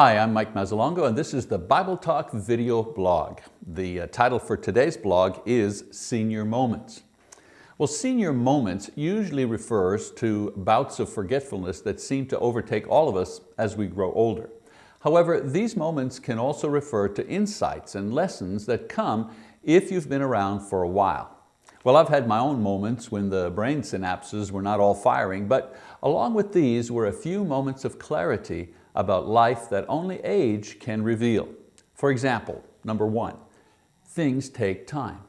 Hi, I'm Mike Mazzalongo and this is the Bible Talk video blog. The uh, title for today's blog is Senior Moments. Well, senior moments usually refers to bouts of forgetfulness that seem to overtake all of us as we grow older. However, these moments can also refer to insights and lessons that come if you've been around for a while. Well, I've had my own moments when the brain synapses were not all firing, but along with these were a few moments of clarity about life that only age can reveal. For example, number one, things take time.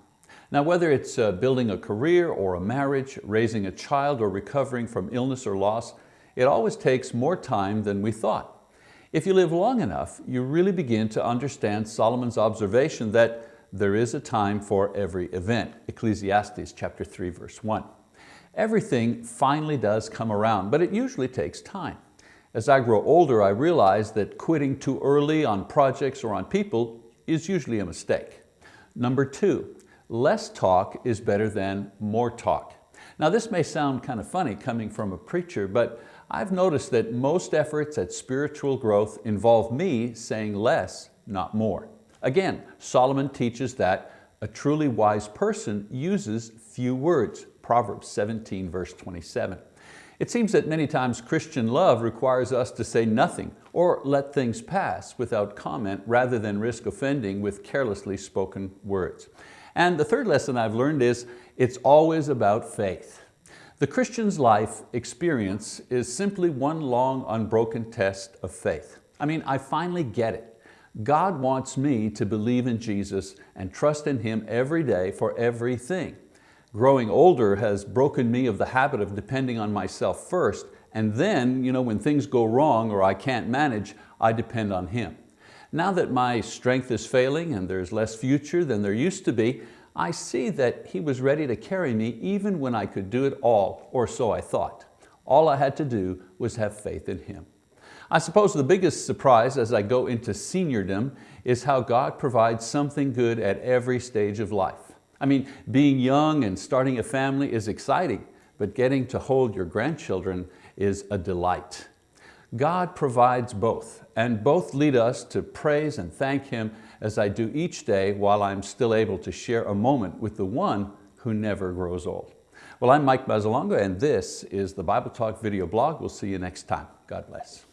Now, whether it's uh, building a career or a marriage, raising a child or recovering from illness or loss, it always takes more time than we thought. If you live long enough, you really begin to understand Solomon's observation that there is a time for every event, Ecclesiastes chapter 3, verse 1. Everything finally does come around, but it usually takes time. As I grow older, I realize that quitting too early on projects or on people is usually a mistake. Number two, less talk is better than more talk. Now this may sound kind of funny coming from a preacher, but I've noticed that most efforts at spiritual growth involve me saying less, not more. Again, Solomon teaches that a truly wise person uses few words, Proverbs 17 verse 27. It seems that many times Christian love requires us to say nothing or let things pass without comment rather than risk offending with carelessly spoken words. And the third lesson I've learned is it's always about faith. The Christian's life experience is simply one long unbroken test of faith. I mean, I finally get it. God wants me to believe in Jesus and trust in Him every day for everything. Growing older has broken me of the habit of depending on myself first, and then you know, when things go wrong or I can't manage, I depend on Him. Now that my strength is failing and there's less future than there used to be, I see that He was ready to carry me even when I could do it all, or so I thought. All I had to do was have faith in Him. I suppose the biggest surprise as I go into seniordom is how God provides something good at every stage of life. I mean, being young and starting a family is exciting, but getting to hold your grandchildren is a delight. God provides both, and both lead us to praise and thank Him as I do each day while I'm still able to share a moment with the one who never grows old. Well, I'm Mike Mazzalongo, and this is the Bible Talk video blog. We'll see you next time. God bless.